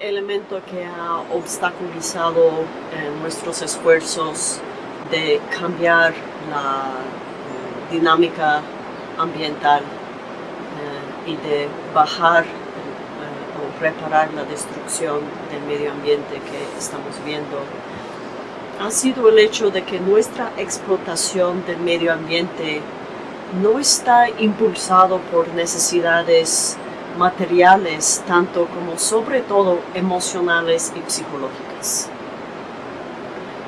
elemento que ha obstaculizado eh, nuestros esfuerzos de cambiar la eh, dinámica ambiental eh, y de bajar o reparar la destrucción del medio ambiente que estamos viendo ha sido el hecho de que nuestra explotación del medio ambiente no está impulsado por necesidades materiales, tanto como sobre todo emocionales y psicológicas.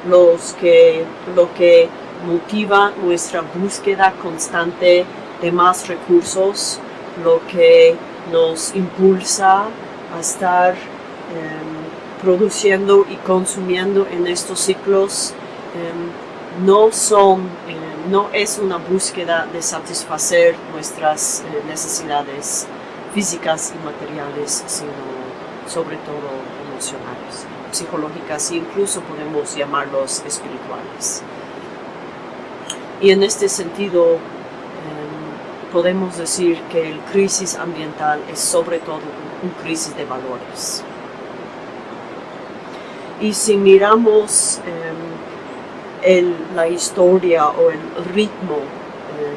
Los que, lo que motiva nuestra búsqueda constante de más recursos, lo que nos impulsa a estar em, produciendo y consumiendo en estos ciclos, em, no son, em, no es una búsqueda de satisfacer nuestras eh, necesidades físicas y materiales, sino sobre todo emocionales, psicológicas e incluso podemos llamarlos espirituales. Y en este sentido, em, podemos decir que el crisis ambiental es sobre todo un crisis de valores. Y si miramos em, la historia o el ritmo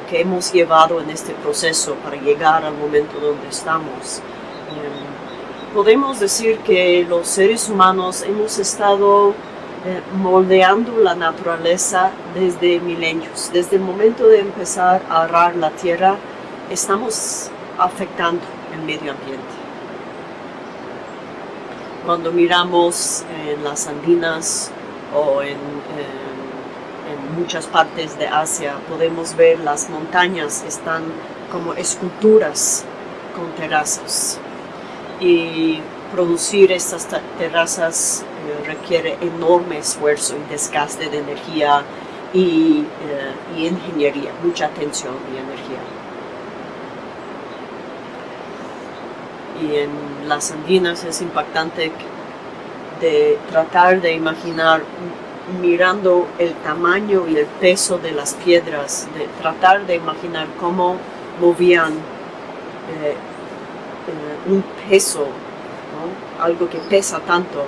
que hemos llevado en este proceso para llegar al momento donde estamos. Eh, podemos decir que los seres humanos hemos estado eh, moldeando la naturaleza desde milenios. Desde el momento de empezar a arar la tierra, estamos afectando el medio ambiente. Cuando miramos en las andinas o en en muchas partes de Asia podemos ver las montañas están como esculturas con terrazas y producir estas terrazas eh, requiere enorme esfuerzo y desgaste de energía y, eh, y ingeniería, mucha atención y energía. Y en las andinas es impactante de tratar de imaginar mirando el tamaño y el peso de las piedras, de tratar de imaginar cómo movían eh, eh, un peso, algo que pesa tanto,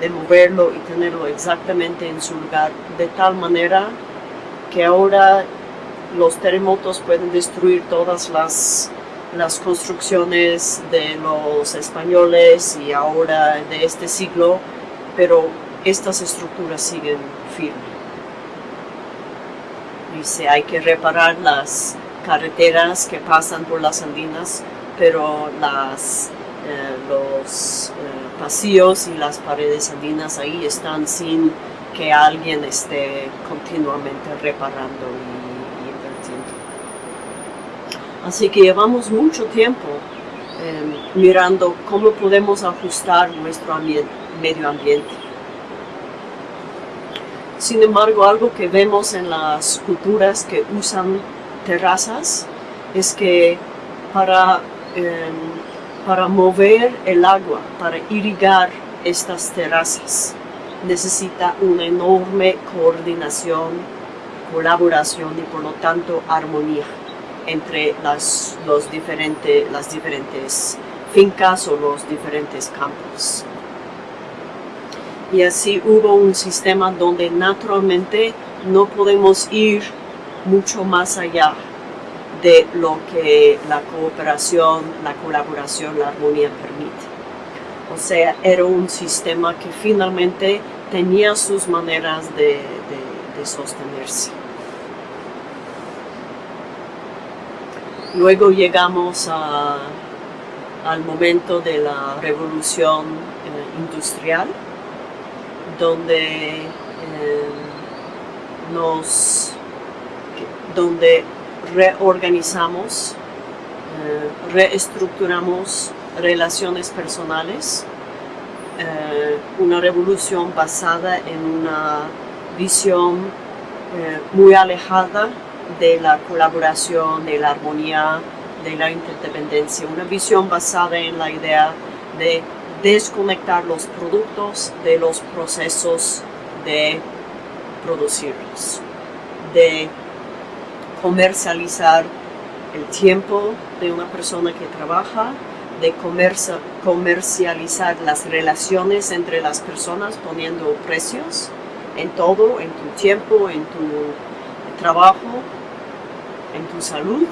de moverlo y tenerlo exactamente en su lugar, de tal manera que ahora los terremotos pueden destruir todas las, las construcciones de los españoles y ahora de este siglo, pero estas estructuras siguen firmes. Dice, hay que reparar las carreteras que pasan por las andinas, pero eh, los eh, pasillos y las paredes andinas ahí están sin que alguien esté continuamente reparando y, invirtiendo. Así que llevamos mucho tiempo eh, mirando cómo podemos ajustar nuestro medio ambiente sin embargo, algo que vemos en las culturas que usan terrazas es que para, em, para mover el agua, para irrigar estas terrazas, necesita una enorme coordinación, colaboración y por lo tanto armonía entre las, los las diferentes fincas o los diferentes campos y así hubo un sistema donde naturalmente no podemos ir mucho más allá de lo que la cooperación, la colaboración, la armonía permite. O sea, era un sistema que finalmente tenía sus maneras de, sostenerse. Luego llegamos al momento de la revolución eh, industrial, donde eh, nos donde reorganizamos, eh, reestructuramos relaciones personales, eh, una revolución basada en una visión muy alejada de la colaboración, de la armonía, de la interdependencia, una visión basada en la idea de desconectar los productos de los procesos de producirlos, de comercializar el tiempo de una persona que trabaja de comercializar las relaciones entre las personas poniendo precios en todo, en tu tiempo, en tu trabajo, en tu salud.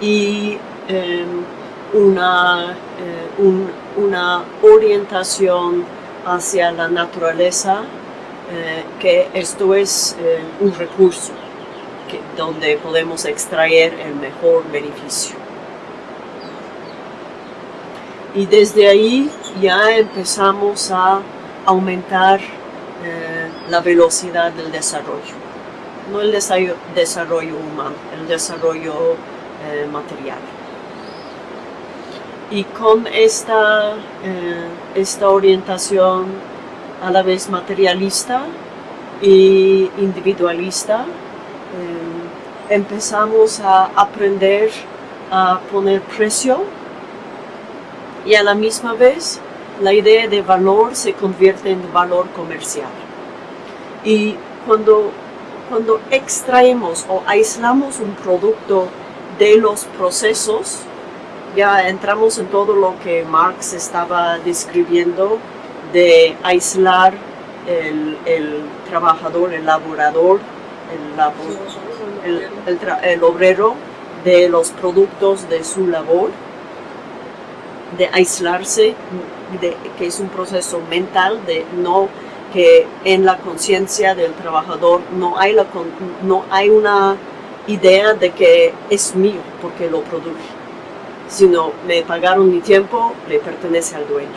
Y em, una, eh, una orientación hacia la naturaleza, eh, que esto es eh, un recurso donde podemos extraer el mejor beneficio. Y desde ahí ya empezamos a aumentar la velocidad del desarrollo. No el desarrollo humano, el desarrollo material y con esta, eh, esta orientación a la vez materialista e individualista, eh, empezamos a aprender a poner precio y a la misma vez la idea de valor se convierte en valor comercial. Y cuando, cuando extraemos o aislamos un producto de los procesos, ya entramos en todo lo que Marx estaba describiendo de aislar el, trabajador, el laborador, el, obrero de los productos de su labor, de aislarse, de, que es un proceso mental, de no que en la conciencia del trabajador no hay, la, no hay una idea de que es mío porque lo produje sino me pagaron mi tiempo, le pertenece al dueño.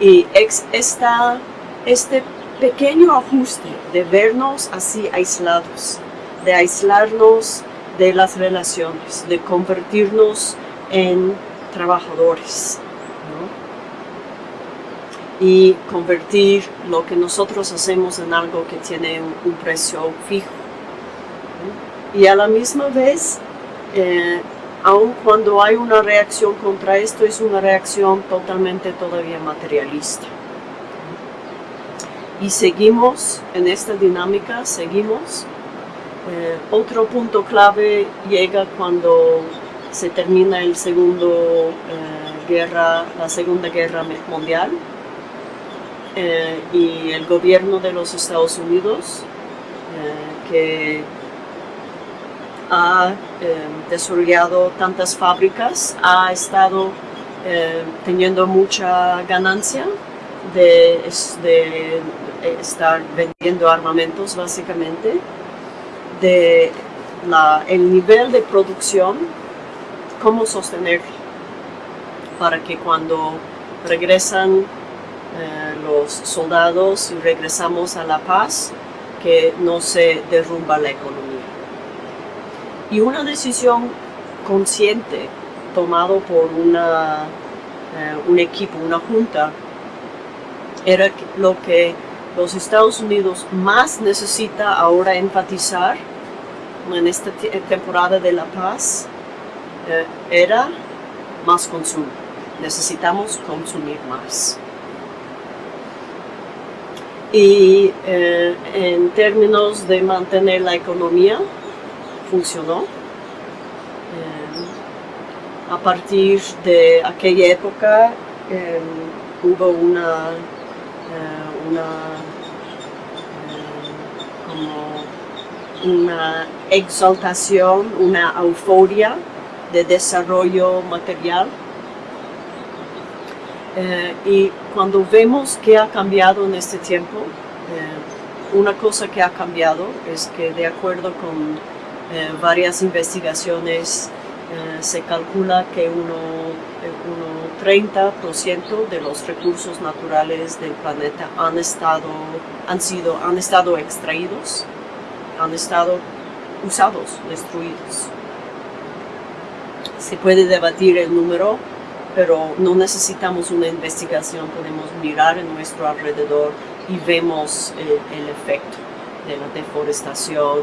Y esta, este pequeño ajuste de vernos así aislados, de aislarnos de las relaciones, de convertirnos en trabajadores. Y convertir lo que nosotros hacemos en algo que tiene un, precio fijo. Y a la misma vez eh, aun cuando hay una reacción contra esto, es una reacción totalmente todavía materialista. Y seguimos en esta dinámica, seguimos. Eh, otro punto clave llega cuando se termina eh, la Segunda Guerra Mundial eh, y el gobierno de los Estados Unidos, que ha eh, desarrollado tantas fábricas, ha estado eh, teniendo mucha ganancia de, estar vendiendo armamentos básicamente, de el nivel de producción, cómo sostener para que cuando regresan eh, los soldados y regresamos a la paz, que no se derrumba la economía. Y una decisión consciente tomado por una, eh, un equipo, una junta, era lo que los Estados Unidos más necesita ahora enfatizar en esta temporada de la paz, eh, era más consumo. Necesitamos consumir más. Y eh, en términos de mantener la economía, funcionó. Eh, a partir de aquella época eh, hubo una, eh, una, exaltación, una euforia de desarrollo material. y cuando vemos que ha cambiado en este tiempo, una cosa que ha cambiado es que de acuerdo con eh, varias investigaciones eh, se calcula que uno, uno 30% de los recursos naturales del planeta han estado, han, sido, han estado extraídos, han estado usados, destruidos. Se puede debatir el número, pero no necesitamos una investigación, podemos mirar en nuestro alrededor y vemos eh, el efecto de la deforestación,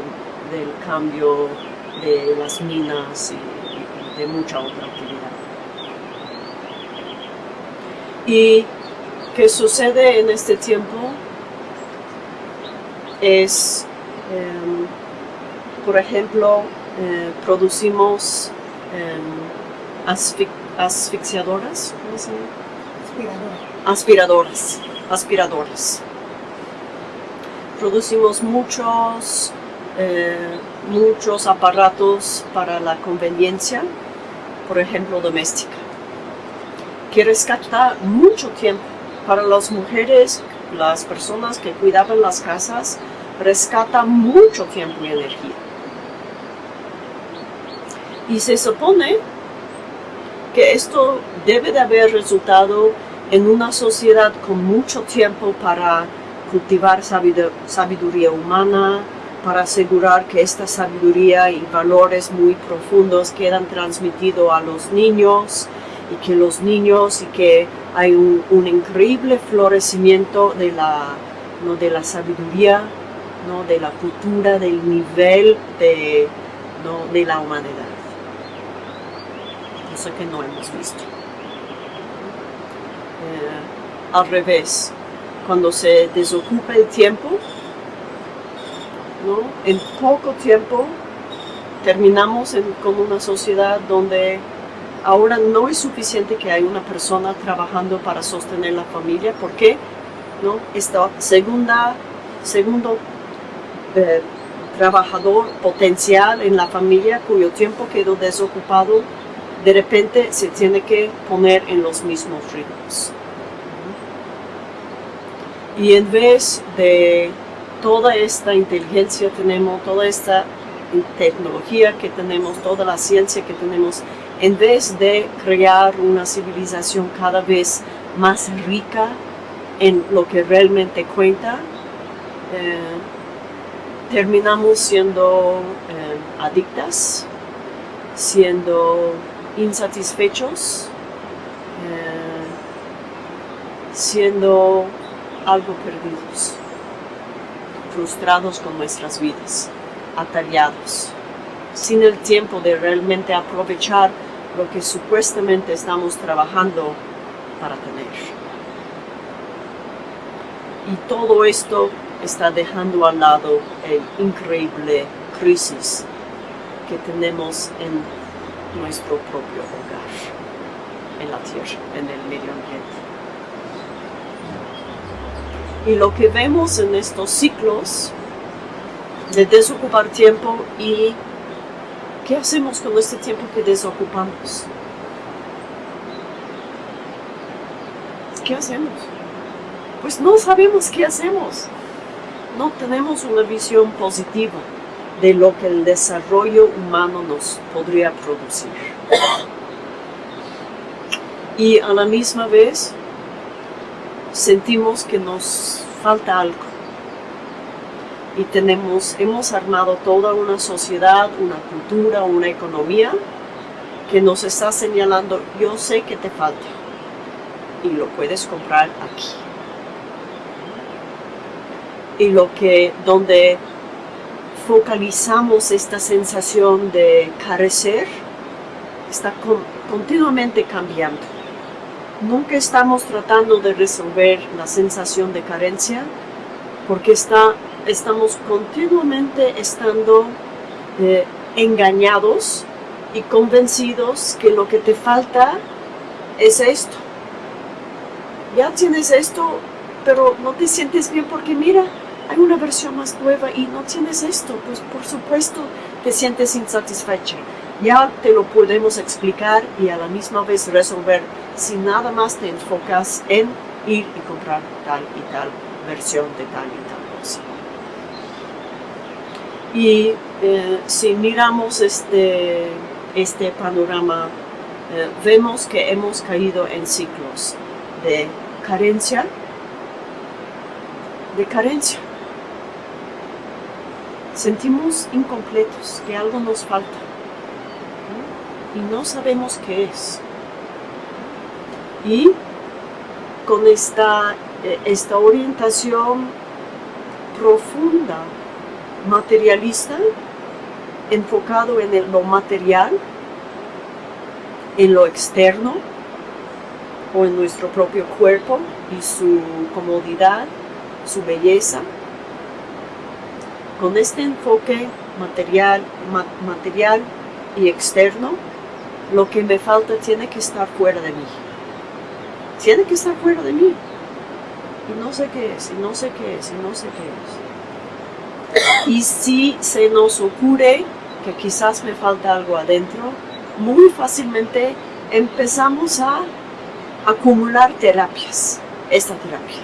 del cambio de las minas y, de mucha otra actividad. ¿Y qué sucede en este tiempo? Es, em, por ejemplo, eh, producimos em, asfi- asfixiadoras, ¿cómo se llama? Aspiradora. aspiradoras, aspiradoras. Producimos muchos, eh, muchos aparatos para la conveniencia, por ejemplo, doméstica, que rescata mucho tiempo. Para las mujeres, las personas que cuidaban las casas, rescata mucho tiempo y energía. Y se supone que esto debe de haber resultado en una sociedad con mucho tiempo para cultivar sabidu- sabiduría humana, para asegurar que esta sabiduría y valores muy profundos quedan transmitidos a los niños y que los niños y que hay un, un increíble florecimiento de la, ¿no? de la sabiduría, ¿no? de la cultura, del nivel de, ¿no? de la humanidad. Cosa que no hemos visto. Eh, al revés, cuando se desocupa el tiempo, en poco tiempo terminamos con una sociedad donde ahora no es suficiente que hay una persona trabajando para sostener la familia, porque ¿no? esta segunda, segundo eh, trabajador potencial en la familia cuyo tiempo quedó desocupado, de repente se tiene que poner en los mismos ritmos. Y en vez de toda esta inteligencia tenemos, toda esta tecnología que tenemos, toda la ciencia que tenemos, en vez de crear una civilización cada vez más rica en lo que realmente cuenta, eh, terminamos siendo eh, adictas, siendo insatisfechos, eh, siendo algo perdidos, frustrados con nuestras vidas, atareados, sin el tiempo de realmente aprovechar lo que supuestamente estamos trabajando para tener. Y todo esto está dejando al lado el increíble crisis que tenemos en nuestro propio hogar, en la tierra, en el medio ambiente. Y lo que vemos en estos ciclos de desocupar tiempo y qué hacemos con este tiempo que desocupamos. ¿Qué hacemos? Pues no sabemos qué hacemos. No tenemos una visión positiva de lo que el desarrollo humano nos podría producir. Y a la misma vez sentimos que nos falta algo. Y tenemos, hemos armado toda una sociedad, una cultura, una economía que nos está señalando, yo sé que te falta y lo puedes comprar aquí. Y lo que, donde focalizamos esta sensación de carecer, está con- continuamente cambiando. Nunca estamos tratando de resolver la sensación de carencia porque está, estamos continuamente estando eh, engañados y convencidos que lo que te falta es esto. Ya tienes esto, pero no te sientes bien porque mira, hay una versión más nueva y no tienes esto, pues por supuesto te sientes insatisfecha. Ya te lo podemos explicar y a la misma vez resolver si nada más te enfocas en ir y comprar tal y tal versión de tal y tal cosa. Y eh, si miramos este, este panorama, eh, vemos que hemos caído en ciclos de carencia, de carencia. Sentimos incompletos, que algo nos falta y no sabemos qué es. Y con esta, eh, esta orientación profunda, materialista, enfocado en el- lo material, en lo externo o en nuestro propio cuerpo y su comodidad, su belleza. Con este enfoque material, ma- material y externo, lo que me falta tiene que estar fuera de mí. Tiene que estar fuera de mí. Y no sé qué es, y no sé qué es, y no sé qué es. Y si se nos ocurre que quizás me falta algo adentro, muy fácilmente empezamos a acumular terapias. Esta terapia,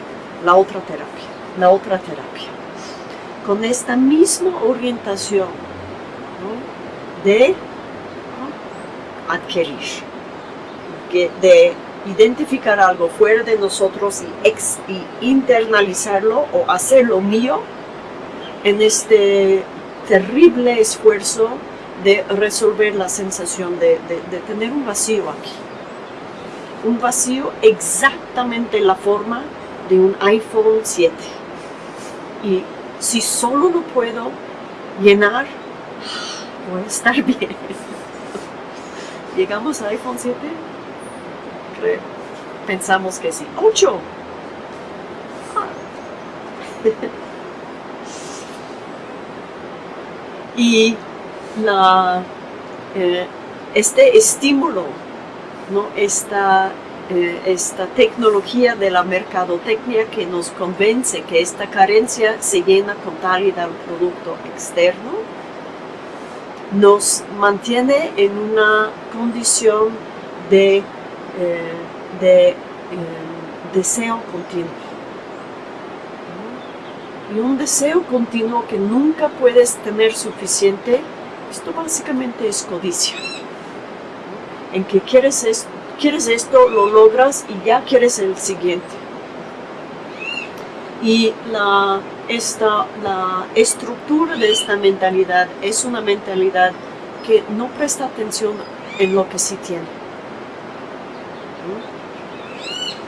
la otra terapia, la otra terapia. Con esta misma orientación de adquirir, de identificar algo fuera de nosotros y, internalizarlo o hacerlo mío en este terrible esfuerzo de resolver la sensación de, tener un vacío aquí. Un vacío exactamente la forma de un iPhone 7. Y si solo lo puedo llenar, voy a estar bien. ¿Llegamos a iPhone 7? Pensamos que sí. ¡8! y la, eh, este estímulo, ¿no? esta, eh, esta tecnología de la mercadotecnia que nos convence que esta carencia se llena con tal y tal producto externo, nos mantiene en una condición de, de deseo continuo y un deseo continuo que nunca puedes tener suficiente, esto básicamente es codicia. En que quieres esto, quieres esto, lo logras y ya quieres el siguiente. Y la, esta, la estructura de esta mentalidad es una mentalidad que no presta atención en lo que sí tiene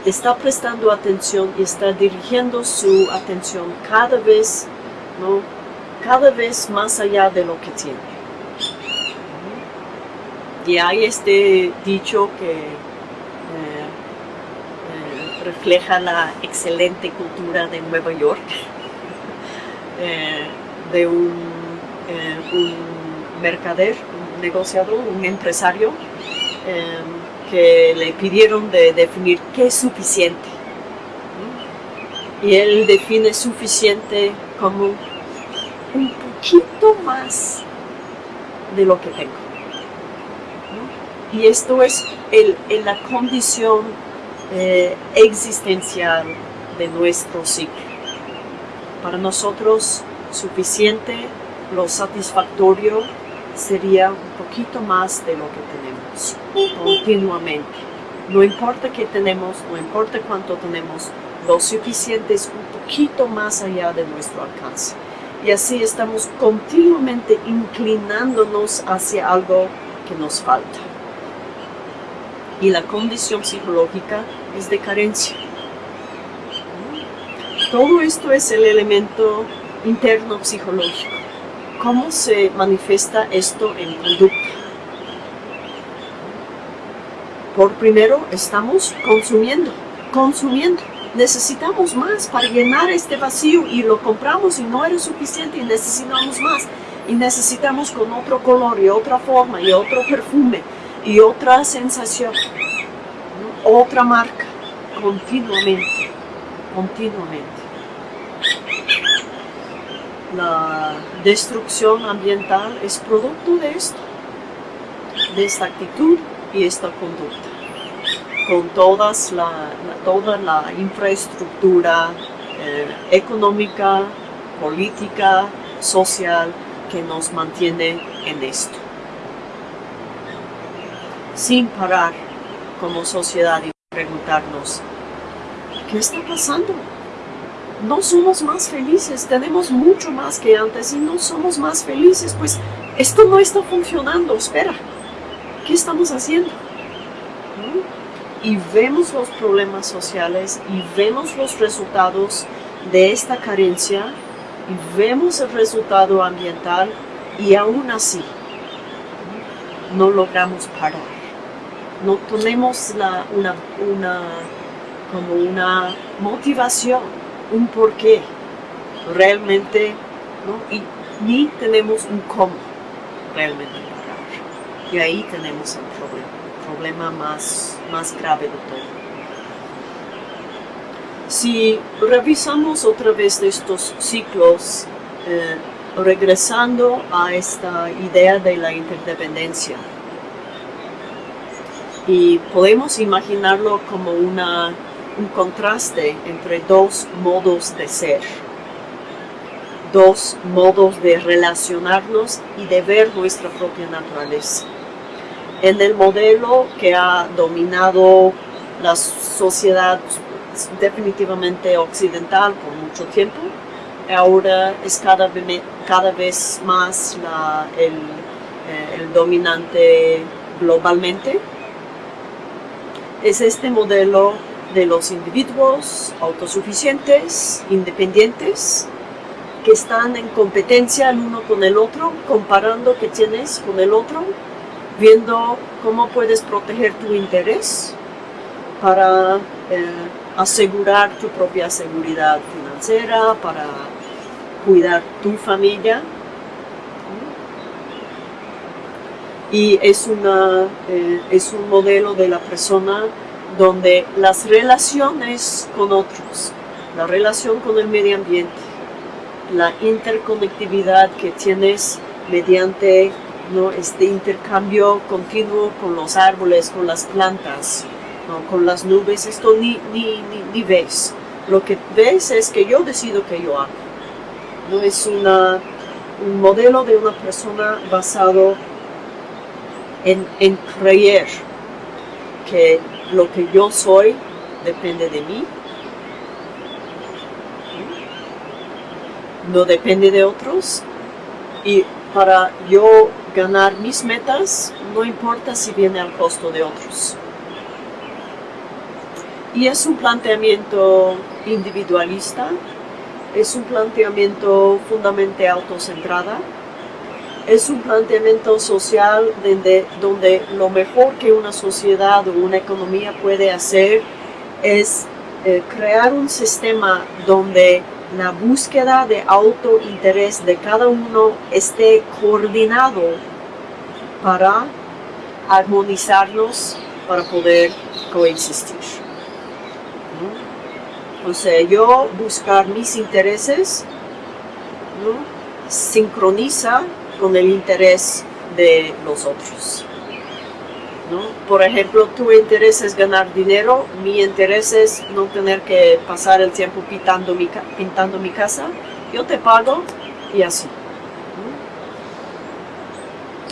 está prestando atención y está dirigiendo su atención cada vez, ¿no? cada vez más allá de lo que tiene. Y hay este dicho que eh, eh, refleja la excelente cultura de Nueva York, eh, de un, un mercader, un negociador, un empresario, que le pidieron de definir qué es suficiente. Y él define suficiente como un poquito más de lo que tengo. Y esto es el, la condición eh, existencial de nuestro ciclo. Para nosotros suficiente, lo satisfactorio sería un poquito más de lo que tenemos continuamente. No importa qué tenemos, no importa cuánto tenemos, lo suficiente es un poquito más allá de nuestro alcance. Y así estamos continuamente inclinándonos hacia algo que nos falta. Y la condición psicológica es de carencia. Todo esto es el elemento interno psicológico. ¿Cómo se manifiesta esto en conducta? Por primero, estamos consumiendo, consumiendo. Necesitamos más para llenar este vacío y lo compramos y no era suficiente y necesitamos más. Y necesitamos con otro color y otra forma y otro perfume y otra sensación, otra marca, continuamente, continuamente la destrucción ambiental es producto de esto, de esta actitud y esta conducta, con todas la, toda la infraestructura eh, económica, política, social que nos mantiene en esto. Sin parar como sociedad y preguntarnos, ¿qué está pasando? no somos más felices, tenemos mucho más que antes y no somos más felices, pues esto no está funcionando, espera, ¿qué estamos haciendo? Y vemos los problemas sociales y vemos los resultados de esta carencia y vemos el resultado ambiental y aún así no logramos parar. No tenemos la, una, una, como una motivación un porqué realmente, ¿no? y ni tenemos un cómo realmente parar. Y ahí tenemos el problema, más, más grave de todo. Si revisamos otra vez estos ciclos, eh, regresando a esta idea de la interdependencia, y podemos imaginarlo como una, un contraste entre dos modos de ser, dos modos de relacionarnos y de ver nuestra propia naturaleza. En el modelo que ha dominado la sociedad definitivamente occidental por mucho tiempo, ahora es cada, cada vez más el, eh, el dominante globalmente. Es este modelo de los individuos autosuficientes, independientes, que están en competencia el uno con el otro, comparando qué tienes con el otro, viendo cómo puedes proteger tu interés para eh, asegurar tu propia seguridad financiera, para cuidar tu familia. y es, una, eh, es un modelo de la persona donde las relaciones con otros, la relación con el medio ambiente, la interconectividad que tienes mediante ¿no? este intercambio continuo con los árboles, con las plantas, con las nubes, esto ni, ni, ni, ves. Lo que ves es que yo decido que yo hago. ¿no? Es una, un modelo de una persona basado en, creer que lo que yo soy depende de mí, no depende de otros, y para yo ganar mis metas, no importa si viene al costo de otros. Y es un planteamiento individualista, es un planteamiento fundamentalmente autocentrada, es un planteamiento social donde, donde lo mejor que una sociedad o una economía puede hacer es eh, crear un sistema donde la búsqueda de autointerés de cada uno esté coordinado para armonizarnos para poder coexistir. O sea, yo buscar mis intereses sincroniza con el interés de los otros. Por ejemplo, tu interés es ganar dinero, mi interés es no tener que pasar el tiempo pintando mi, pintando mi casa, yo te pago y así.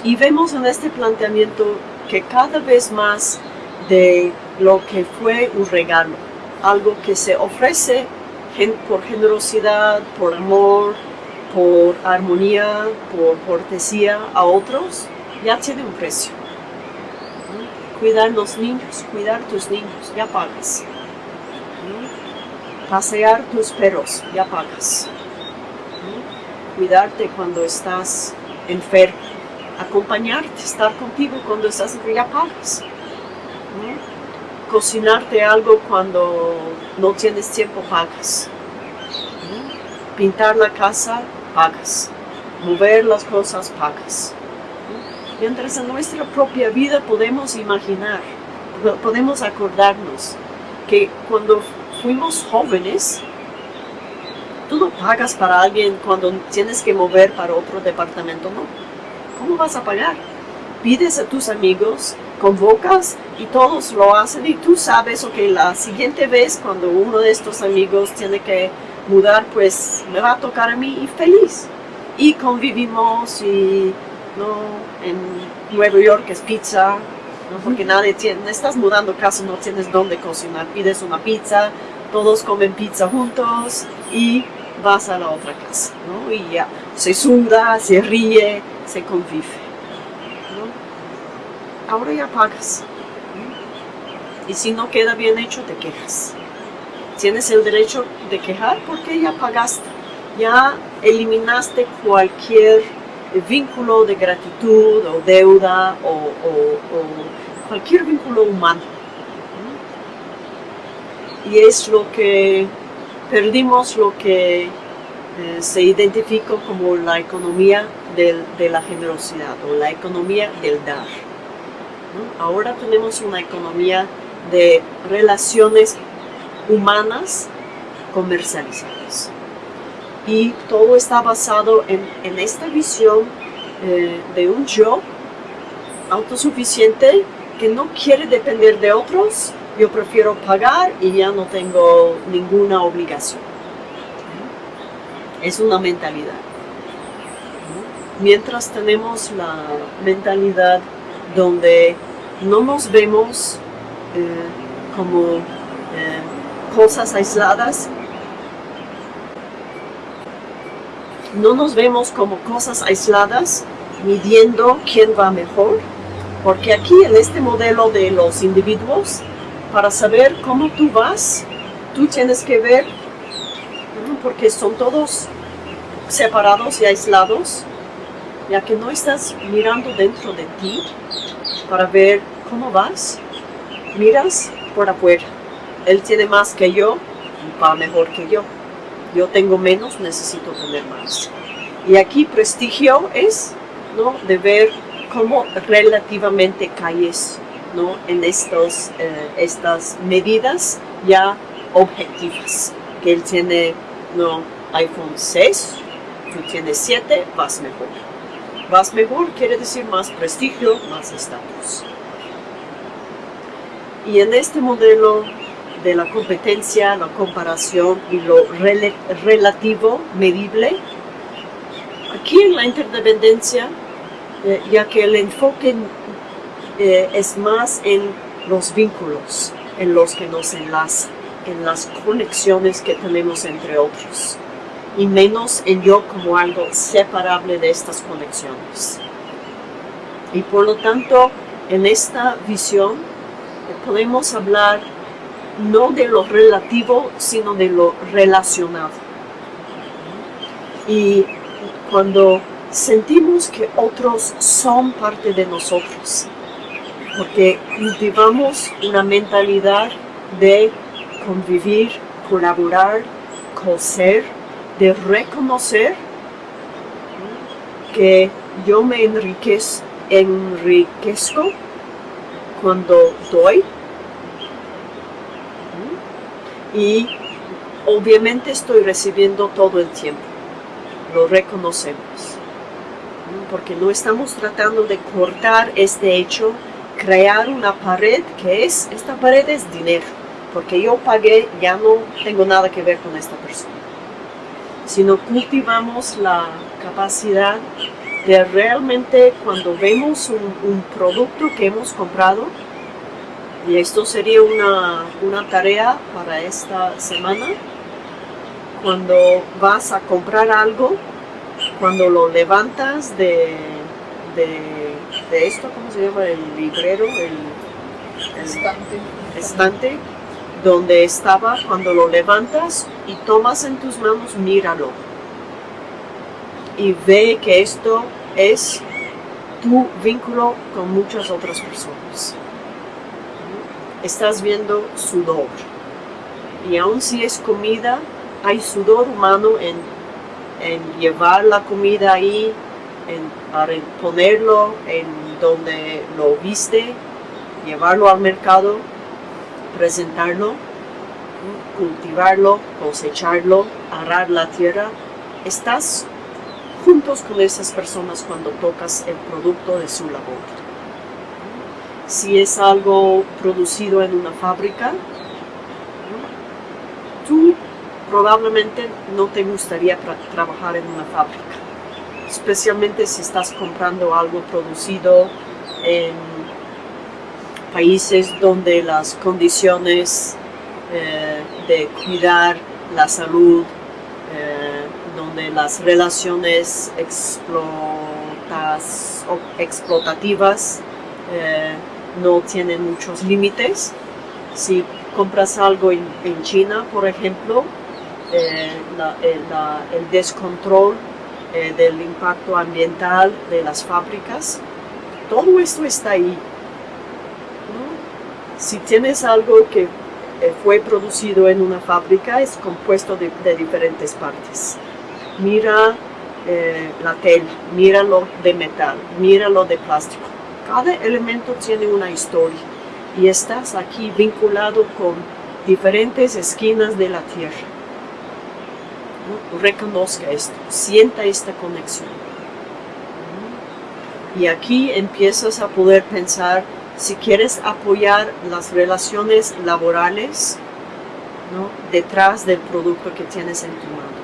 Y vemos en este planteamiento que cada vez más de lo que fue un regalo, algo que se ofrece por generosidad, por amor, por armonía, por cortesía a otros, ya tiene un precio. Cuidar los niños, cuidar tus niños, ya pagas. Pasear tus perros, ya pagas. Cuidarte cuando estás enfermo, acompañarte, estar contigo cuando estás enfermo, ya pagas. Cocinarte algo cuando no tienes tiempo, pagas. Pintar la casa, pagas. Mover las cosas, pagas. Mientras en nuestra propia vida podemos imaginar, podemos acordarnos que cuando fuimos jóvenes, tú no pagas para alguien cuando tienes que mover para otro departamento, ¿no? ¿Cómo vas a pagar? Pides a tus amigos, convocas y todos lo hacen y tú sabes, ok, la siguiente vez cuando uno de estos amigos tiene que mudar, pues me va a tocar a mí y feliz. Y convivimos y ¿no? en Nueva York es pizza, ¿no? porque nadie tiene, estás mudando casa, no tienes dónde cocinar, pides una pizza, todos comen pizza juntos y vas a la otra casa, ¿no? Y ya, se suda, se ríe, se convive, Ahora ya pagas. Y si no queda bien hecho, te quejas tienes el derecho de quejar porque ya pagaste, ya eliminaste cualquier vínculo de gratitud o deuda o, cualquier vínculo humano. Y es lo que perdimos lo que eh, se identificó como la economía de la generosidad o la economía del dar. Ahora tenemos una economía de relaciones humanas comercializadas. Y todo está basado en, en esta visión eh, de un yo autosuficiente que no quiere depender de otros, yo prefiero pagar y ya no tengo ninguna obligación. Es una mentalidad. Mientras tenemos la mentalidad donde no nos vemos eh, como eh, cosas aisladas, no nos vemos como cosas aisladas midiendo quién va mejor, porque aquí en este modelo de los individuos, para saber cómo tú vas, tú tienes que ver, porque son todos separados y aislados, ya que no estás mirando dentro de ti para ver cómo vas, miras por afuera. Él tiene más que yo, va mejor que yo. Yo tengo menos, necesito tener más. Y aquí prestigio es ¿no? de ver cómo relativamente caes ¿no? en estos, eh, estas medidas ya objetivas. Que él tiene ¿no? iPhone 6, tú tienes 7, vas mejor. Vas mejor quiere decir más prestigio, más estatus. Y en este modelo de la competencia, la comparación y lo relativo, medible, aquí en la interdependencia eh, ya que el enfoque eh, es más en los vínculos en los que nos enlaza, en las conexiones que tenemos entre otros, y menos en yo como algo separable de estas conexiones. Y por lo tanto, en esta visión eh, podemos hablar no de lo relativo, sino de lo relacionado. Y cuando sentimos que otros son parte de nosotros, porque cultivamos una mentalidad de convivir, colaborar, coser, de reconocer que yo me enriquez, enriquezco cuando doy y obviamente estoy recibiendo todo el tiempo, lo reconocemos porque no estamos tratando de cortar este hecho, crear una pared que es, esta pared es dinero, porque yo pagué, ya no tengo nada que ver con esta persona. Sino cultivamos la capacidad de realmente cuando vemos un, producto que hemos comprado, y esto sería una, una tarea para esta semana, cuando vas a comprar algo, cuando lo levantas de, de, esto, ¿cómo se llama? El librero, el, estante. estante, donde estaba, cuando lo levantas y tomas en tus manos, míralo. Y ve que esto es tu vínculo con muchas otras personas. Estás viendo sudor. Y aun si es comida, hay sudor humano en llevar la comida ahí, en, ponerlo en donde lo viste, llevarlo al mercado, presentarlo, cultivarlo, cosecharlo, arar la tierra. Estás juntos con esas personas cuando tocas el producto de su labor. Si es algo producido en una fábrica, tú probablemente no te gustaría trabajar en una fábrica, especialmente si estás comprando algo producido en países donde las condiciones eh, de cuidar la salud, eh, donde las relaciones explotas, explotativas eh, no tienen muchos límites. Si compras algo en China, por ejemplo, eh, el descontrol eh, del impacto ambiental de las fábricas. Todo esto está ahí. Si tienes algo que eh, fue producido en una fábrica, es compuesto de, diferentes partes. Mira la tela, míralo de metal, míralo de plástico. Cada elemento tiene una historia y estás aquí vinculado con diferentes esquinas de la tierra. Reconozca esto, sienta esta conexión. Y aquí empiezas a poder pensar si quieres apoyar las relaciones laborales detrás del producto que tienes en tu mano.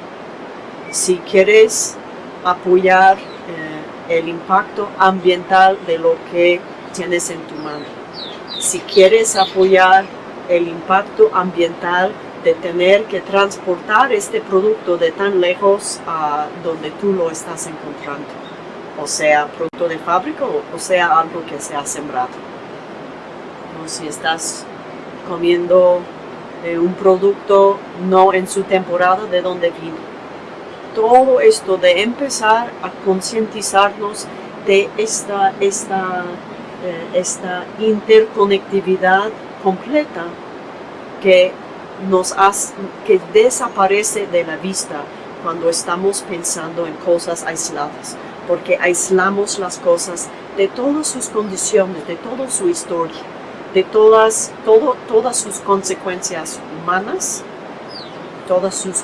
Si quieres apoyar el impacto ambiental de lo que tienes en tu mano. Si quieres apoyar el impacto ambiental de tener que transportar este producto de tan lejos a donde tú lo estás encontrando. O sea, producto de fábrica o sea algo que se ha sembrado. O si estás comiendo eh, un producto no en su temporada de donde vino. Todo esto de empezar a concientizarnos de esta, esta, eh, esta interconectividad completa que nos hace, que desaparece de la vista cuando estamos pensando en cosas aisladas, porque aislamos las cosas de todas sus condiciones, de toda su historia, de todas, todo, todas sus consecuencias humanas, todas sus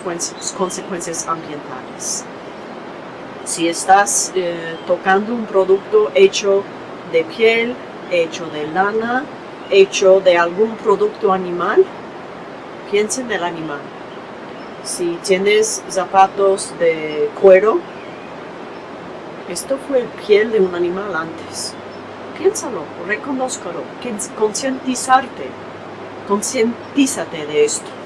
consecuencias ambientales. Si estás eh, tocando un producto hecho de piel, hecho de lana, hecho de algún producto animal, piensa en el animal. Si tienes zapatos de cuero, esto fue piel de un animal antes. Piénsalo, reconózcalo, concientizarte, concientízate de esto.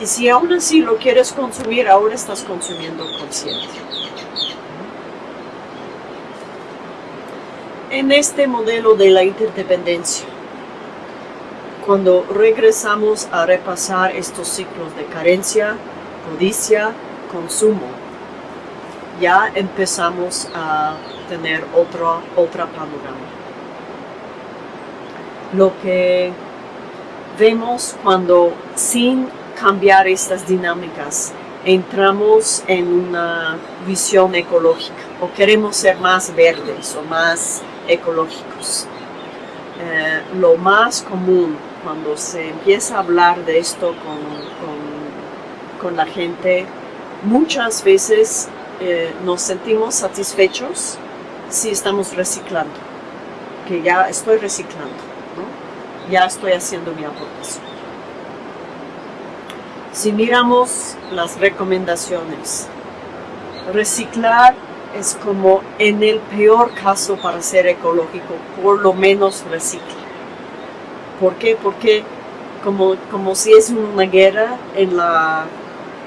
Y si aún así lo quieres consumir, ahora estás consumiendo consciente. En este modelo de la interdependencia, cuando regresamos a repasar estos ciclos de carencia, codicia, consumo, ya empezamos a tener otro, otra panorama. Lo que vemos cuando sin cambiar estas dinámicas entramos en una visión ecológica o queremos ser más verdes o más ecológicos. Eh, lo más común cuando se empieza a hablar de esto con, con, la gente, muchas veces eh, nos sentimos satisfechos si estamos reciclando, que ya estoy reciclando, ya estoy haciendo mi aportación. Si miramos las recomendaciones, reciclar es como en el peor caso para ser ecológico, por lo menos recicla. ¿Por qué? Porque como, como si es una guerra en la,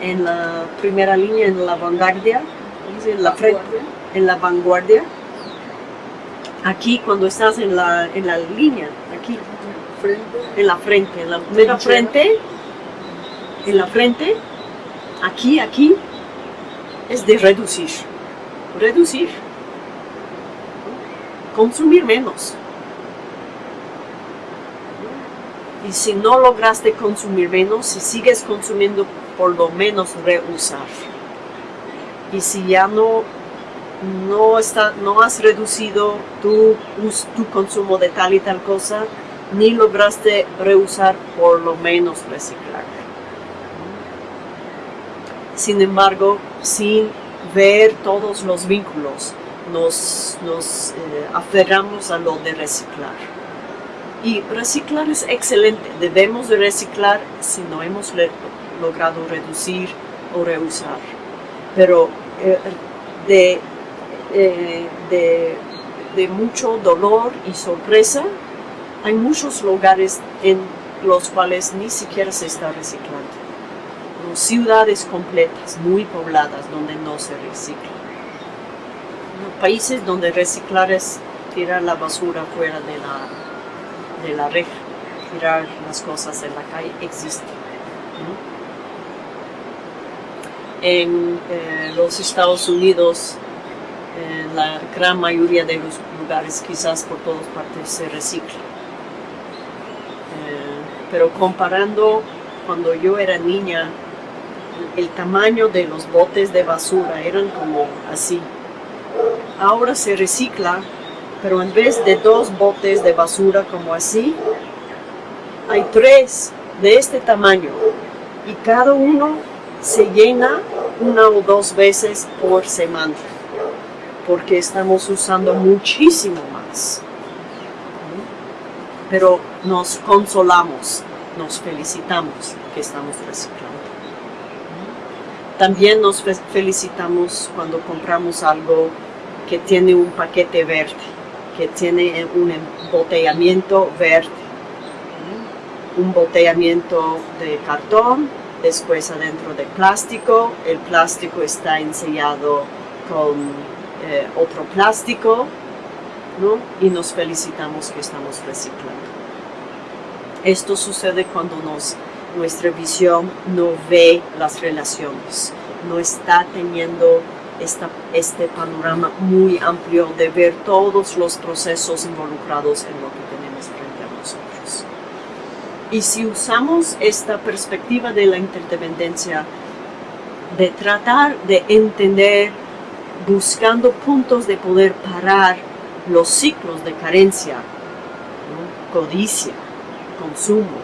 en la primera línea, en la vanguardia, en la, frente, en la vanguardia, aquí cuando estás en la, en la línea, aquí, en la frente, en la primera frente, en la frente, aquí, aquí, es de reducir, reducir, consumir menos. Y si no lograste consumir menos, si sigues consumiendo, por lo menos reusar. Y si ya no no, está, no has reducido tu, tu consumo de tal y tal cosa, ni lograste reusar, por lo menos reciclar. Sin embargo, sin ver todos los vínculos, nos, eh, aferramos a lo de reciclar. Y reciclar es excelente, debemos de reciclar si no hemos logrado reducir o reusar. Pero eh, eh, de, mucho dolor y sorpresa, hay muchos lugares en los cuales ni siquiera se está reciclando. Ciudades completas, muy pobladas, donde no se recicla. Países donde reciclar es tirar la basura fuera de la, de la reja, tirar las cosas en la calle, existe. En eh, los Estados Unidos en la gran mayoría de los lugares, quizás por todas partes, se recicla. Eh, pero comparando cuando yo era niña, el tamaño de los botes de basura eran como así. Ahora se recicla Pero en vez de dos botes de basura como así, hay tres de este tamaño y cada uno se llena una o dos veces por semana porque estamos usando muchísimo más. Pero nos consolamos, nos felicitamos que estamos reciclando. También nos felicitamos cuando compramos algo que tiene un paquete verde, que tiene un embotellamiento verde. Un embotellamiento de cartón, después adentro de plástico, el plástico está ensellado con eh, otro plástico, ¿no? y nos felicitamos que estamos reciclando. Esto sucede cuando nos, nuestra visión no ve las relaciones, no está teniendo esta, este panorama muy amplio de ver todos los procesos involucrados en lo que tenemos frente a nosotros. Y si usamos esta perspectiva de la interdependencia, de tratar de entender buscando puntos de poder parar los ciclos de carencia, codicia, consumo.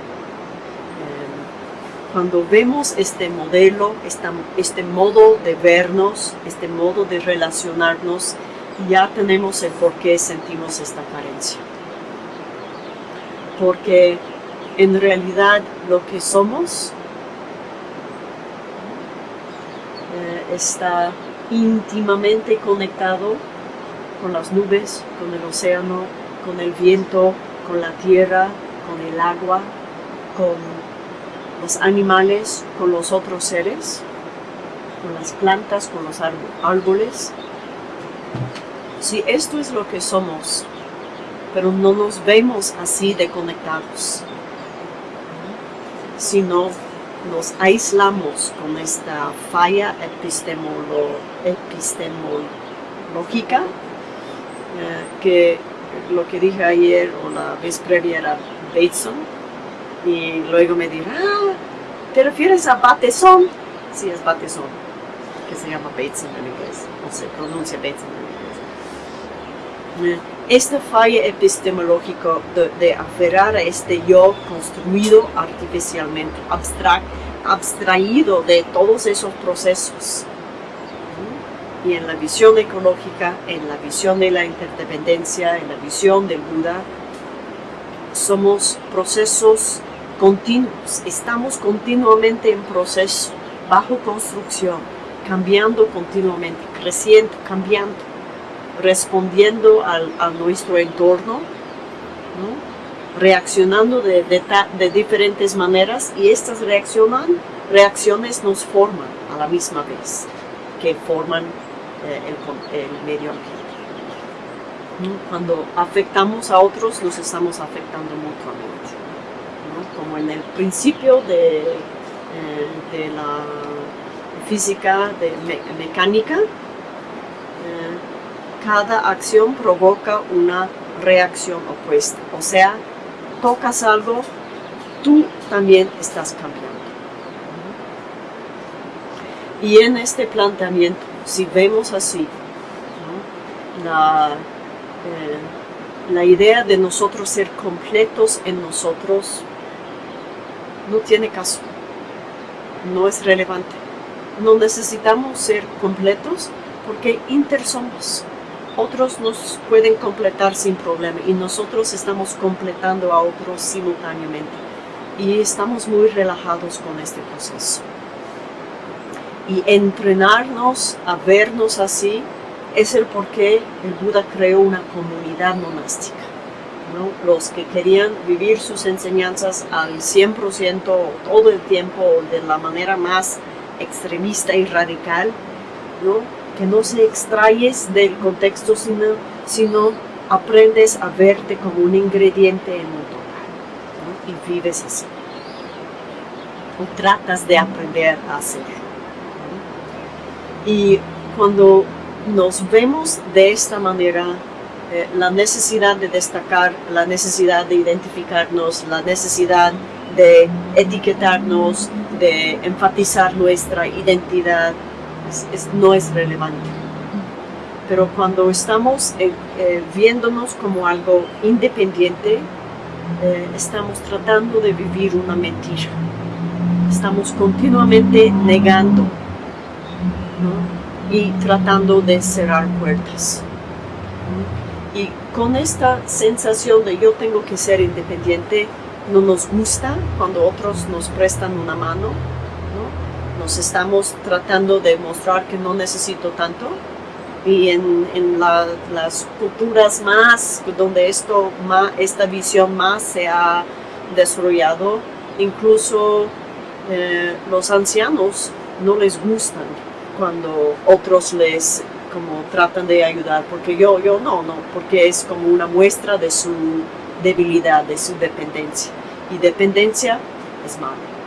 Cuando vemos este modelo, este modo de vernos, este modo de relacionarnos, ya tenemos el por qué sentimos esta carencia. Porque en realidad lo que somos eh, está íntimamente conectado con las nubes, con el océano, con el viento, con la tierra, con el agua, con los animales, con los otros seres, con las plantas, con los árboles. Si esto es lo que somos, pero no nos vemos así de conectados, sino nos aislamos con esta falla epistemológica, eh, que lo que dije ayer o la vez previa era Bateson, y luego me dirá, ah, ¿te refieres a Bateson? Sí, es Bateson, que se llama Bateson en inglés, o se pronuncia Bateson en inglés. Esta falla epistemológica de, aferrar a este yo construido artificialmente, abstraído de todos esos procesos. Y en la visión ecológica, en la visión de la interdependencia, en la visión del Buda, somos procesos continuos, estamos continuamente en proceso, bajo construcción, cambiando continuamente, creciendo, cambiando respondiendo a nuestro entorno, reaccionando de, diferentes maneras y estas reaccionan, reacciones nos forman a la misma vez que forman eh, el, medio ambiente. Cuando afectamos a otros, nos estamos afectando mutuamente. Como en el principio de, eh, de la física, de mecánica, cada acción provoca una reacción opuesta. O sea, tocas algo, tú también estás cambiando. Y en este planteamiento, si vemos así, la, eh, la idea de nosotros ser completos en nosotros no tiene caso, no es relevante. No necesitamos ser completos porque inter somos otros nos pueden completar sin problema y nosotros estamos completando a otros simultáneamente y estamos muy relajados con este proceso. Y entrenarnos a vernos así es el por qué el Buda creó una comunidad monástica. Los que querían vivir sus enseñanzas al 100% todo el tiempo de la manera más extremista y radical, ¿no? que no se extraes del contexto, sino, sino aprendes a verte como un ingrediente en un total y vives así. O tratas de aprender a hacer. Y cuando nos vemos de esta manera, eh, la necesidad de destacar, la necesidad de identificarnos, la necesidad de etiquetarnos, de enfatizar nuestra identidad, no es relevante. Pero cuando estamos eh, eh, viéndonos como algo independiente, estamos tratando de vivir una mentira. Estamos continuamente negando y tratando de cerrar puertas. Y con esta sensación de yo tengo que ser independiente, no nos gusta cuando otros nos prestan una mano, nos estamos tratando de mostrar que no necesito tanto. Y en, las culturas más, donde esto, esta visión más se ha desarrollado, incluso eh, los ancianos no les gustan cuando otros les como tratan de ayudar, porque yo, yo no, no, porque es como una muestra de su debilidad, de su dependencia. Y dependencia es malo.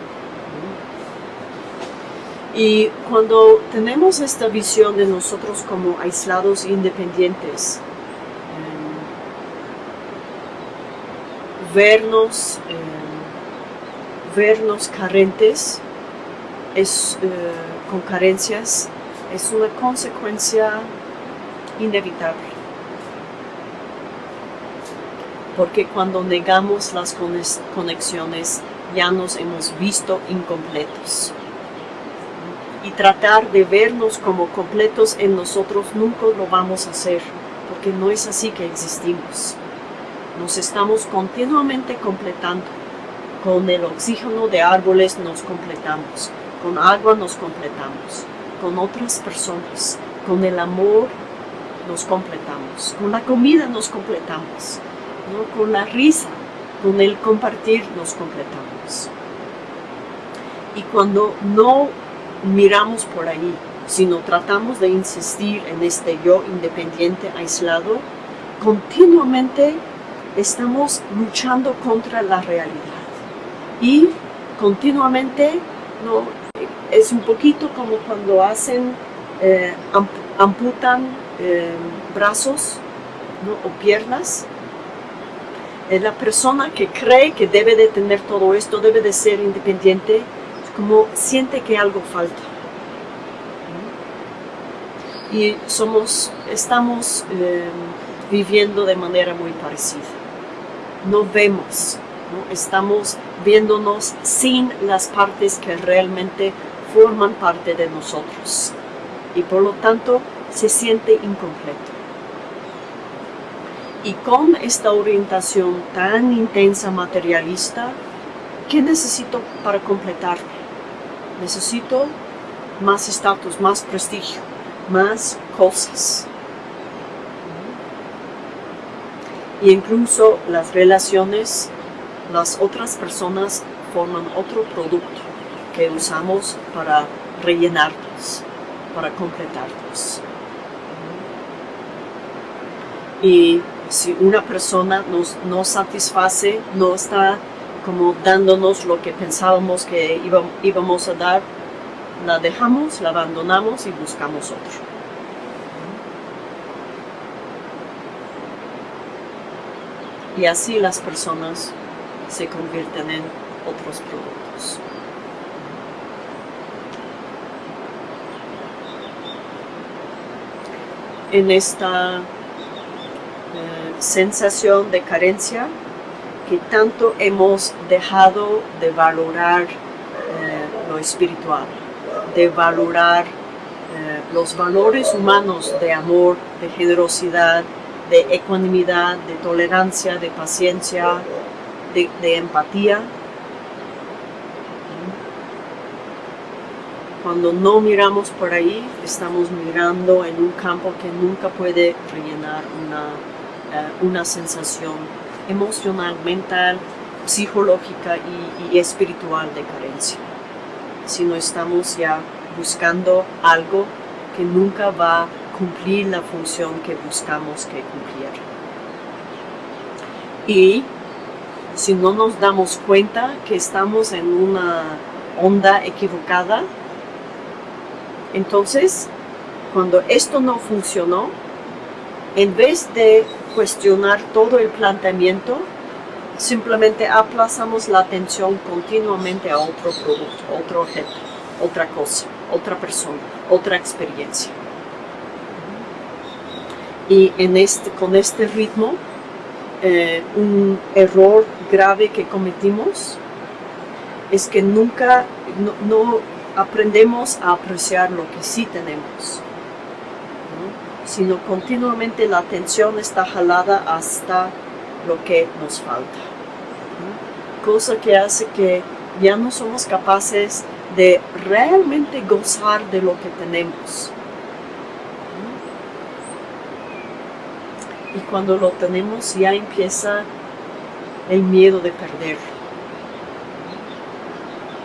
Y cuando tenemos esta visión de nosotros como aislados e independientes, em, vernos, em, vernos carentes, es, eh, con carencias, es una consecuencia inevitable. Porque cuando negamos las conexiones, ya nos hemos visto incompletos y tratar de vernos como completos en nosotros nunca lo vamos a hacer, porque no es así que existimos. Nos estamos continuamente completando. Con el oxígeno de árboles nos completamos, con agua nos completamos, con otras personas, con el amor nos completamos, con la comida nos completamos, con la risa, con el compartir nos completamos. Y cuando no miramos por ahí, sino tratamos de insistir en este yo independiente, aislado, continuamente estamos luchando contra la realidad. Y continuamente no, es un poquito como cuando hacen, eh, amputan eh, brazos o piernas. la persona que cree que debe de tener todo esto, debe de ser independiente, como siente que algo falta. Y somos, estamos eh, viviendo de manera muy parecida. No vemos, estamos viéndonos sin las partes que realmente forman parte de nosotros. Y por lo tanto se siente incompleto. Y con esta orientación tan intensa materialista, ¿qué necesito para completarme? necesito más estatus, más prestigio, más cosas. Y incluso las relaciones, las otras personas forman otro producto que usamos para rellenarnos, para completarnos. Y si una persona nos, no satisface, no está como dándonos lo que pensábamos que íbamos a dar, la dejamos, la abandonamos y buscamos otro. Y así las personas se convierten en otros productos. En esta eh, sensación de carencia, que tanto hemos dejado de valorar eh, lo espiritual, de valorar eh, los valores humanos de amor, de generosidad, de ecuanimidad, de tolerancia, de paciencia, de, empatía. Cuando no miramos por ahí, estamos mirando en un campo que nunca puede rellenar una, eh, una sensación emocional, mental, psicológica y, espiritual de carencia. Si no estamos ya buscando algo que nunca va a cumplir la función que buscamos que cumpliera. Y si no nos damos cuenta que estamos en una onda equivocada, entonces cuando esto no funcionó, en vez de cuestionar todo el planteamiento, simplemente aplazamos la atención continuamente a otro producto, otro objeto, otra cosa, otra persona, otra experiencia. Y en este, con este ritmo, eh, un error grave que cometimos es que nunca no, aprendemos a apreciar lo que sí tenemos, sino continuamente la atención está jalada hasta lo que nos falta. Cosa que hace que ya no somos capaces de realmente gozar de lo que tenemos. Y cuando lo tenemos ya empieza el miedo de perder.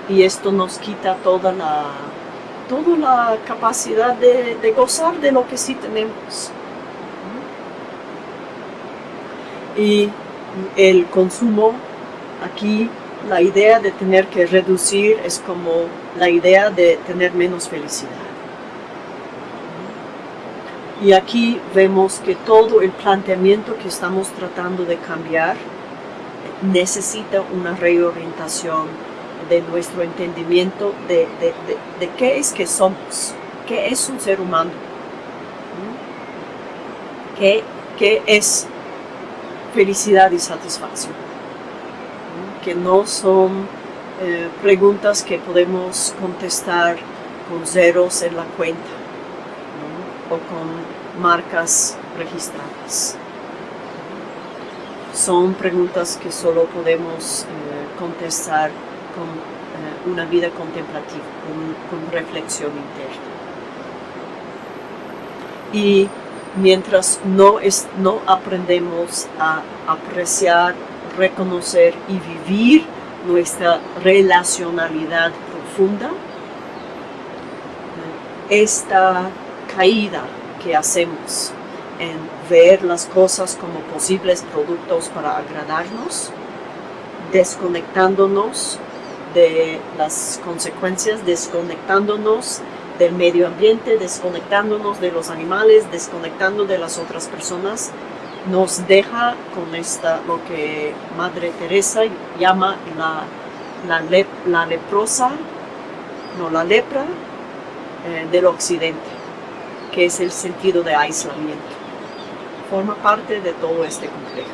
Y esto nos quita toda la, toda la capacidad de, de gozar de lo que sí tenemos. Y el consumo aquí la idea de tener que reducir es como la idea de tener menos felicidad. Y aquí vemos que todo el planteamiento que estamos tratando de cambiar necesita una reorientación de nuestro entendimiento de, qué es que somos, qué es un ser humano, qué, qué es felicidad y satisfacción que no son eh, preguntas que podemos contestar con ceros en la cuenta o con marcas registradas. Son preguntas que solo podemos eh, contestar con eh, una vida contemplativa, con, reflexión interna. Y mientras no, es, no aprendemos a apreciar reconocer y vivir nuestra relacionalidad profunda, esta caída que hacemos en ver las cosas como posibles productos para agradarnos, desconectándonos de las consecuencias, desconectándonos del medio ambiente, desconectándonos de los animales, desconectando de las otras personas, nos deja con esta, lo que Madre Teresa llama la, la, leprosa, no la lepra eh, del occidente, que es el sentido de aislamiento. Forma parte de todo este complejo.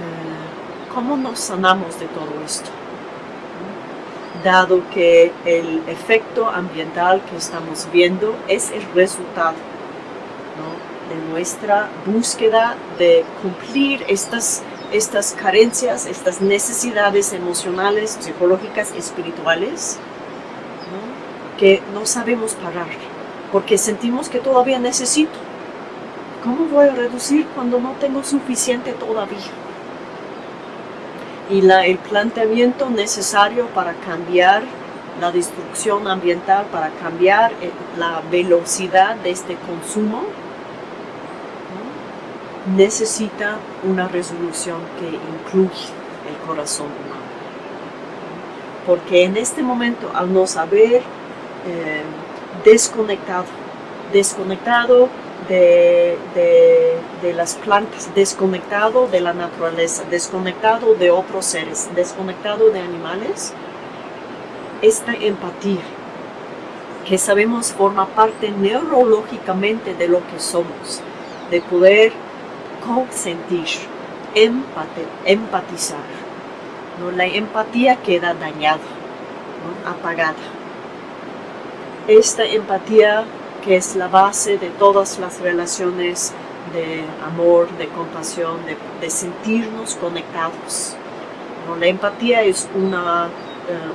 Eh, ¿Cómo nos sanamos de todo esto? dado que el efecto ambiental que estamos viendo es el resultado de nuestra búsqueda de cumplir estas, estas carencias, estas necesidades emocionales, psicológicas, espirituales, que no sabemos parar, porque sentimos que todavía necesito. ¿Cómo voy a reducir cuando no tengo suficiente todavía? y el planteamiento necesario para cambiar la destrucción ambiental, para cambiar eh, la velocidad de este consumo, necesita una resolución que incluye el corazón humano. Porque en este momento, al no saber eh, desconectado, desconectado de, de, las plantas, desconectado de la naturaleza, desconectado de otros seres, desconectado de animales, esta empatía que sabemos forma parte neurológicamente de lo que somos, de poder consentir, empatizar. ¿no? La empatía queda dañada, apagada. Esta empatía que es la base de todas las relaciones de amor, de compasión, de, sentirnos conectados. La empatía es eh,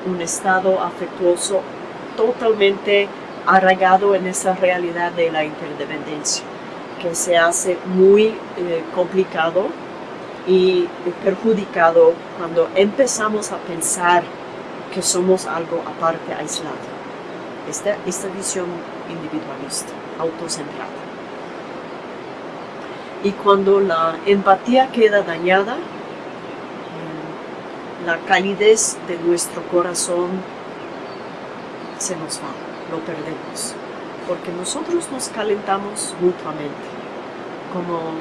un estado afectuoso totalmente arraigado en esa realidad de la interdependencia, que se hace muy eh, complicado y perjudicado cuando empezamos a pensar que somos algo aparte, aislado. Esta, visión individualista, autocentrada. Y cuando la empatía queda dañada, mm, la calidez de nuestro corazón se nos va, lo perdemos. Porque nosotros nos calentamos mutuamente, como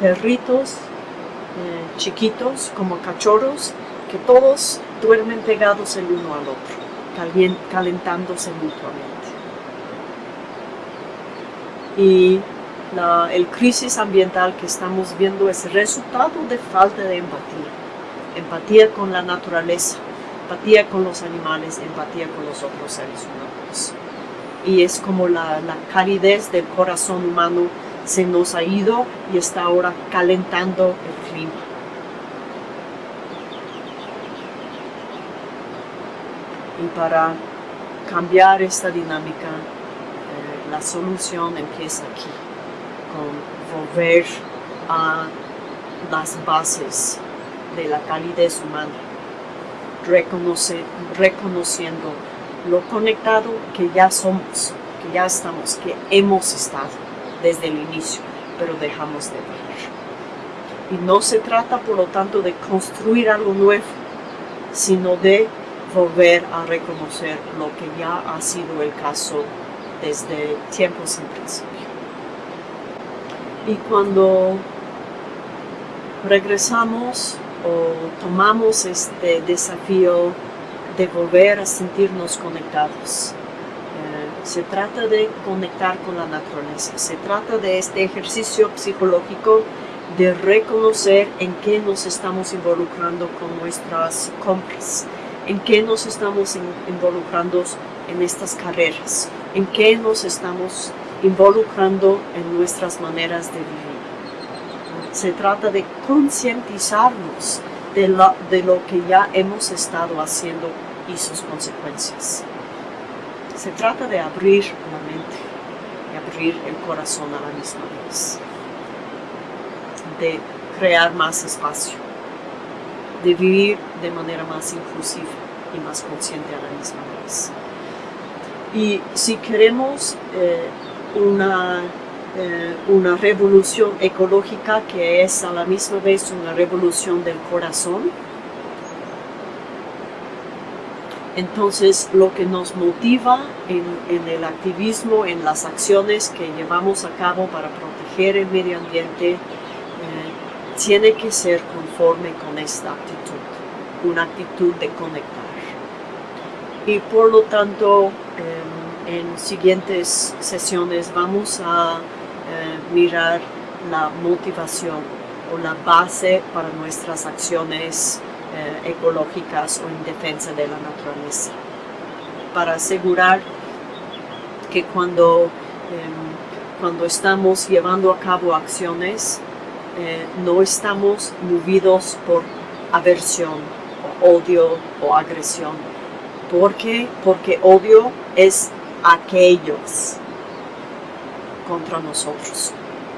perritos eh, chiquitos, como cachorros, que todos duermen pegados el uno al otro, calentándose mutuamente. Y la el crisis ambiental que estamos viendo es resultado de falta de empatía. Empatía con la naturaleza, empatía con los animales, empatía con los otros seres humanos. Y es como la, la calidez del corazón humano se nos ha ido y está ahora calentando el clima. Y para cambiar esta dinámica, eh, la solución empieza aquí, con volver a las bases de la calidez humana, reconociendo lo conectado que ya somos, que ya estamos, que hemos estado desde el inicio, pero dejamos de ver. Y no se trata, por lo tanto, de construir algo nuevo, sino de volver a reconocer lo que ya ha sido el caso desde tiempos sin principio. Y cuando regresamos o tomamos este desafío de volver a sentirnos conectados, eh, se trata de conectar con la naturaleza, se trata de este ejercicio psicológico de reconocer en qué nos estamos involucrando con nuestras compras, en qué nos estamos involucrando en estas carreras, en qué nos estamos involucrando en nuestras maneras de vivir. Se trata de concientizarnos de, lo que ya hemos estado haciendo y sus consecuencias. Se trata de abrir la mente y abrir el corazón a la misma vez, de crear más espacio de vivir de manera más inclusiva y más consciente a la misma vez. Y si queremos eh, una, eh, una revolución ecológica que es a la misma vez una revolución del corazón, entonces lo que nos motiva en, en, el activismo, en las acciones que llevamos a cabo para proteger el medio ambiente, tiene que ser con esta actitud, una actitud de conectar. Y por lo tanto, em, en siguientes sesiones vamos a eh, mirar la motivación o la base para nuestras acciones eh, ecológicas o en defensa de la naturaleza, para asegurar que cuando, em, cuando estamos llevando a cabo acciones, eh, no estamos movidos por aversión, o odio o agresión. ¿Por qué? Porque odio es aquellos contra nosotros,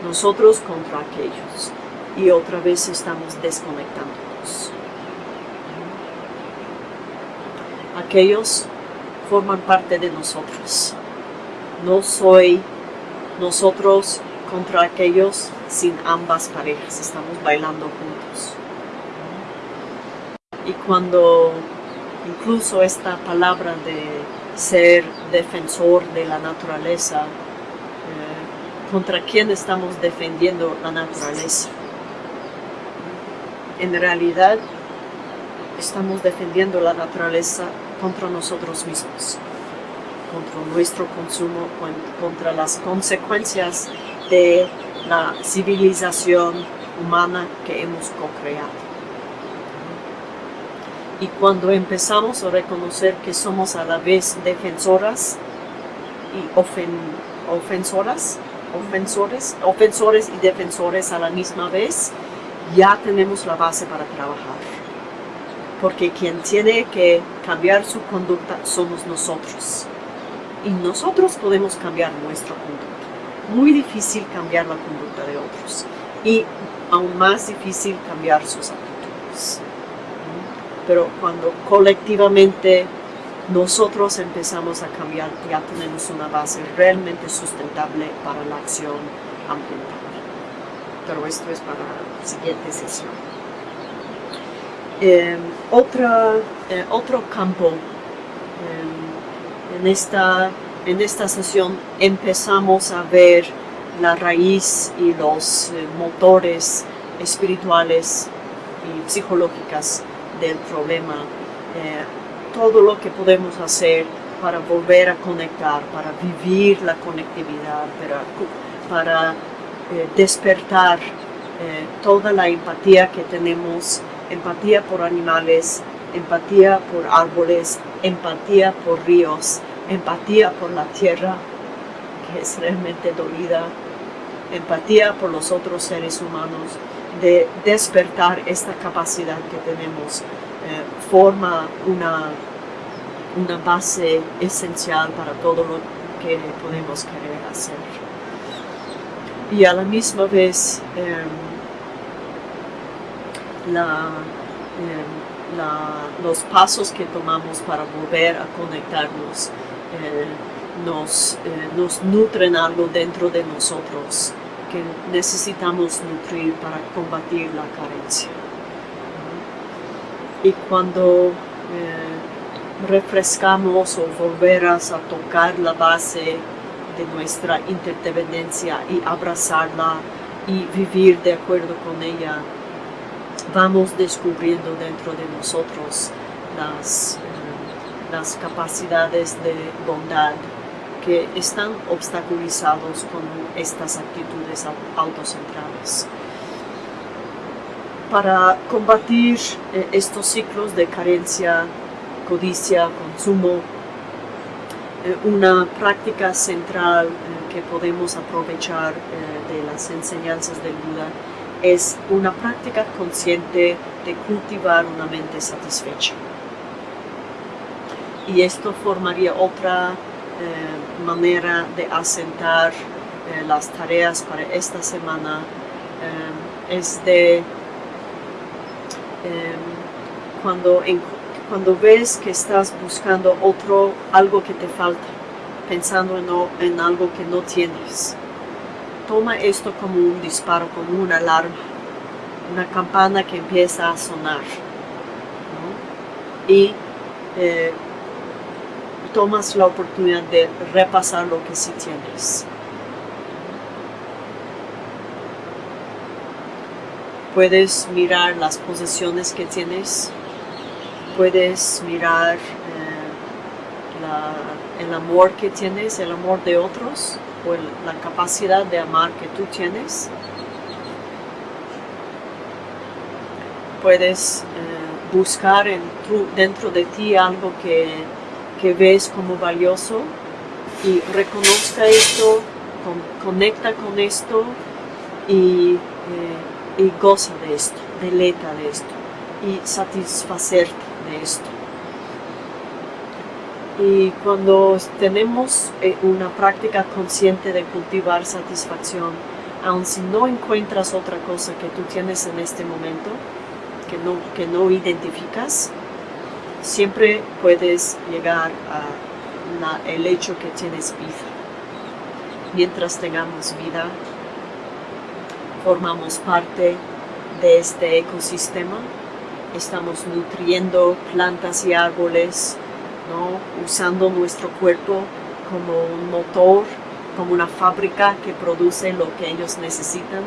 nosotros contra aquellos. Y otra vez estamos desconectándonos. Aquellos forman parte de nosotros. No soy nosotros contra aquellos sin ambas parejas, estamos bailando juntos. Y cuando incluso esta palabra de ser defensor de la naturaleza, eh, ¿contra quién estamos defendiendo la naturaleza? En realidad estamos defendiendo la naturaleza contra nosotros mismos, contra nuestro consumo, contra las consecuencias de la civilización humana que hemos co-creado. Y cuando empezamos a reconocer que somos a la vez defensoras y ofensoras, ofensores, ofensores y defensores a la misma vez, ya tenemos la base para trabajar. Porque quien tiene que cambiar su conducta somos nosotros. Y nosotros podemos cambiar nuestra conducta muy difícil cambiar la conducta de otros y aún más difícil cambiar sus actitudes. Pero cuando colectivamente nosotros empezamos a cambiar, ya tenemos una base realmente sustentable para la acción ambiental. Pero esto es para la siguiente sesión. Em, eh, otro campo em, en esta en esta sesión empezamos a ver la raíz y los eh, motores espirituales y psicológicas del problema, eh, todo lo que podemos hacer para volver a conectar, para vivir la conectividad, para eh, despertar toda la empatía que tenemos, empatía por animales, empatía por árboles, empatía por ríos, empatía por la tierra, que es realmente dolida, empatía por los otros seres humanos, de despertar esta capacidad que tenemos, eh, forma una, una base esencial para todo lo que podemos querer hacer. Y a la misma vez, em, em, los pasos que tomamos para volver a conectarnos nos, eh, nos nutren algo dentro de nosotros que necesitamos nutrir para combatir la carencia. Y cuando eh, refrescamos o volverás a tocar la base de nuestra interdependencia y abrazarla y vivir de acuerdo con ella, vamos descubriendo dentro de nosotros las, eh, las capacidades de bondad que están obstaculizados con estas actitudes autocentradas. Para combatir eh, estos ciclos de carencia, codicia, consumo, eh, una práctica central eh, que podemos aprovechar de las enseñanzas del Buda es una práctica consciente de cultivar una mente satisfecha. Y esto formaría otra eh, manera de asentar eh, las tareas para esta semana eh, es de cuando, cuando ves que estás buscando otro, algo que te falta, pensando en, en algo que no tienes, toma esto como un disparo, como una alarma, una campana que empieza a sonar. Y tomas la oportunidad de repasar lo que sí tienes. Puedes mirar las posesiones que tienes, puedes mirar eh, el amor que tienes, el amor de otros, o la capacidad de amar que tú tienes. Puedes eh, buscar dentro de ti algo que que ves como valioso y reconozca esto, conecta con esto y, eh, y goza de esto, deleta de esto y satisfacerte de esto. Y cuando tenemos eh, una práctica consciente de cultivar satisfacción, aun si no encuentras otra cosa que tú tienes en este momento, que no, que no identificas, siempre puedes llegar a el hecho que tienes vida. Mientras tengamos vida, formamos parte de este ecosistema, estamos nutriendo plantas y árboles, usando nuestro cuerpo como un motor, como una fábrica que produce lo que ellos necesitan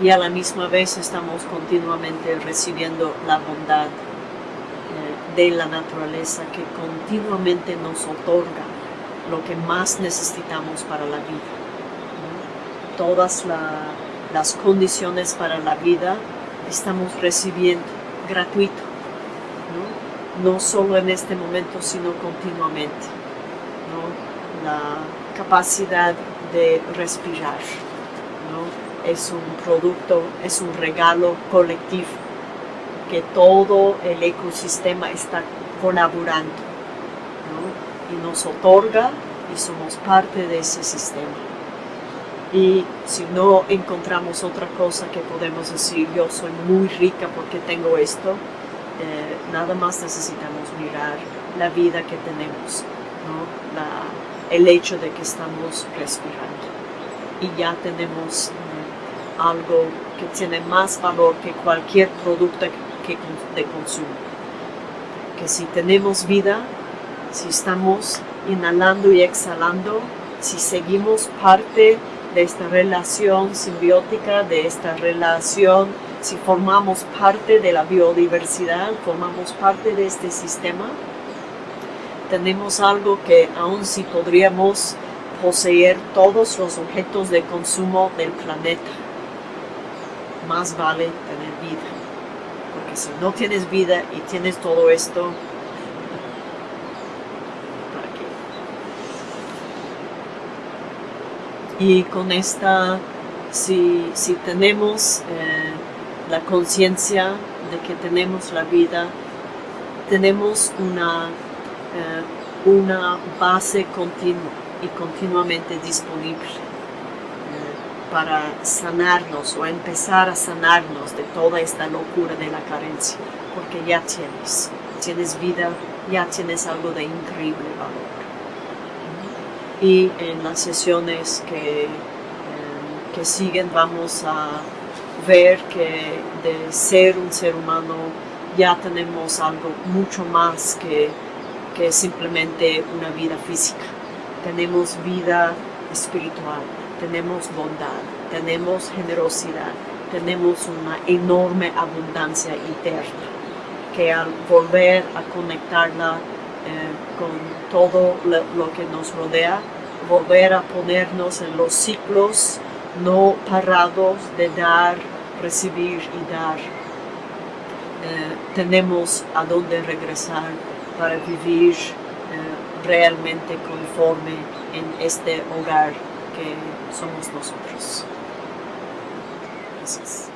y a la misma vez estamos continuamente recibiendo la bondad eh, de la naturaleza que continuamente nos otorga lo que más necesitamos para la vida. Todas las condiciones para la vida estamos recibiendo gratuito, ¿no? solo en este momento, sino continuamente. La capacidad de respirar, es un producto, es un regalo colectivo que todo el ecosistema está colaborando y nos otorga y somos parte de ese sistema. Y si no encontramos otra cosa que podemos decir, yo soy muy rica porque tengo esto, eh, nada más necesitamos mirar la vida que tenemos, el hecho de que estamos respirando. Y ya tenemos algo que tiene más valor que cualquier producto que, de consumo. Que si tenemos vida, si estamos inhalando y exhalando, si seguimos parte de esta relación simbiótica, de esta relación, si formamos parte de la biodiversidad, formamos parte de este sistema, tenemos algo que aún si podríamos poseer todos los objetos de consumo del planeta. Más vale tener vida. Porque si no tienes vida y tienes todo esto, ¿para qué? Y con esta, si, si tenemos eh, la conciencia de que tenemos la vida, tenemos una, eh, una base continua y continuamente disponible para sanarnos o empezar a sanarnos de toda esta locura de la carencia, porque ya tienes, tienes vida, ya tienes algo de increíble valor. Y en las sesiones que, eh, que siguen vamos a ver que de ser un ser humano ya tenemos algo mucho más que, que simplemente una vida física. Tenemos vida espiritual, tenemos bondad, tenemos generosidad, tenemos una enorme abundancia interna que al volver a conectarla eh, con todo lo que nos rodea, volver a ponernos en los ciclos no parados de dar, recibir y dar. Eh, tenemos a dónde regresar para vivir eh, realmente conforme en este hogar que somos nosotros. Gracias.